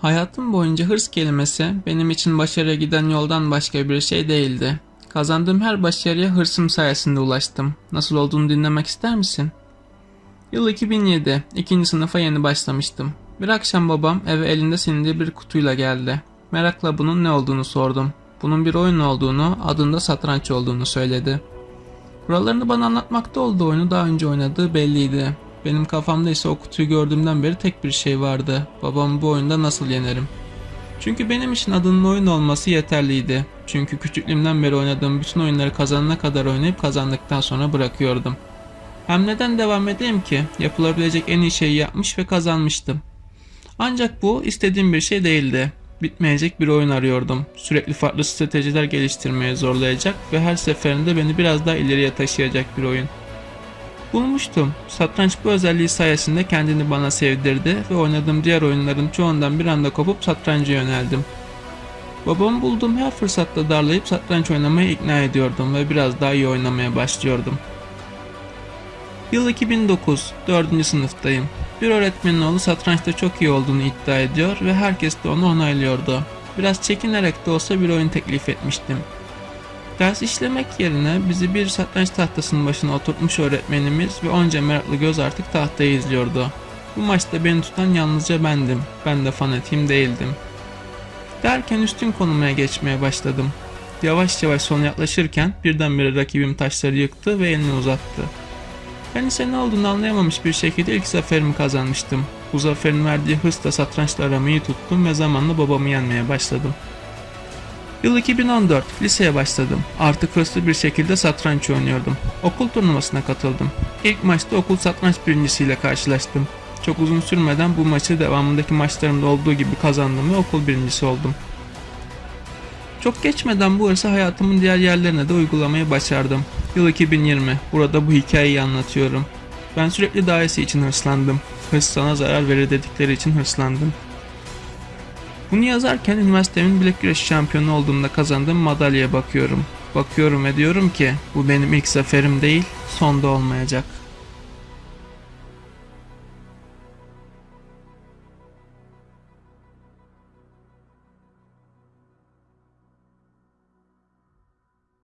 Hayatım boyunca hırs kelimesi benim için başarıya giden yoldan başka bir şey değildi. Kazandığım her başarıya hırsım sayesinde ulaştım. Nasıl olduğunu dinlemek ister misin? Yıl 2007. ikinci sınıfa yeni başlamıştım. Bir akşam babam eve elinde silindiği bir kutuyla geldi. Merakla bunun ne olduğunu sordum. Bunun bir oyun olduğunu, adında satranç olduğunu söyledi. Kurallarını bana anlatmakta olduğu oyunu daha önce oynadığı belliydi. Benim kafamda ise o kutuyu gördüğümden beri tek bir şey vardı. Babamı bu oyunda nasıl yenerim? Çünkü benim için adının oyun olması yeterliydi. Çünkü küçüklüğümden beri oynadığım bütün oyunları kazanana kadar oynayıp kazandıktan sonra bırakıyordum. Hem neden devam edeyim ki? Yapılabilecek en iyi şeyi yapmış ve kazanmıştım. Ancak bu istediğim bir şey değildi. Bitmeyecek bir oyun arıyordum. Sürekli farklı stratejiler geliştirmeye zorlayacak ve her seferinde beni biraz daha ileriye taşıyacak bir oyun. Bulmuştum. Satranç bu özelliği sayesinde kendini bana sevdirdi ve oynadığım diğer oyunların çoğundan bir anda kopup satranca yöneldim. Babamı bulduğum her fırsatta darlayıp satranç oynamaya ikna ediyordum ve biraz daha iyi oynamaya başlıyordum. Yıl 2009, 4. sınıftayım. Bir öğretmenin oğlu satrançta çok iyi olduğunu iddia ediyor ve herkes de onu onaylıyordu. Biraz çekinerek de olsa bir oyun teklif etmiştim. Ders işlemek yerine bizi bir satranç tahtasının başına oturtmuş öğretmenimiz ve onca meraklı göz artık tahtayı izliyordu. Bu maçta beni tutan yalnızca bendim. Ben de fanatiyim değildim. Derken üstün konumaya geçmeye başladım. Yavaş yavaş sona yaklaşırken birdenbire rakibim taşları yıktı ve elini uzattı. Ben ise ne olduğunu anlayamamış bir şekilde ilk zaferimi kazanmıştım. Bu zaferin verdiği hırsla satrançla aramayı tuttum ve zamanla babamı yenmeye başladım. Yıl 2014, liseye başladım. Artık hırslı bir şekilde satranç oynuyordum. Okul turnuvasına katıldım. İlk maçta okul satranç birincisiyle karşılaştım. Çok uzun sürmeden bu maçı devamındaki maçlarımda olduğu gibi kazandım ve okul birincisi oldum. Çok geçmeden bu hırsı hayatımın diğer yerlerine de uygulamayı başardım. Yıl 2020. Burada bu hikayeyi anlatıyorum. Ben sürekli daha iyisi için hırslandım. Hırs sana zarar verir dedikleri için hırslandım. Bunu yazarken üniversitemin bilek güreşi şampiyonu olduğumda kazandığım madalyaya bakıyorum. Bakıyorum ve diyorum ki bu benim ilk zaferim değil, son da olmayacak.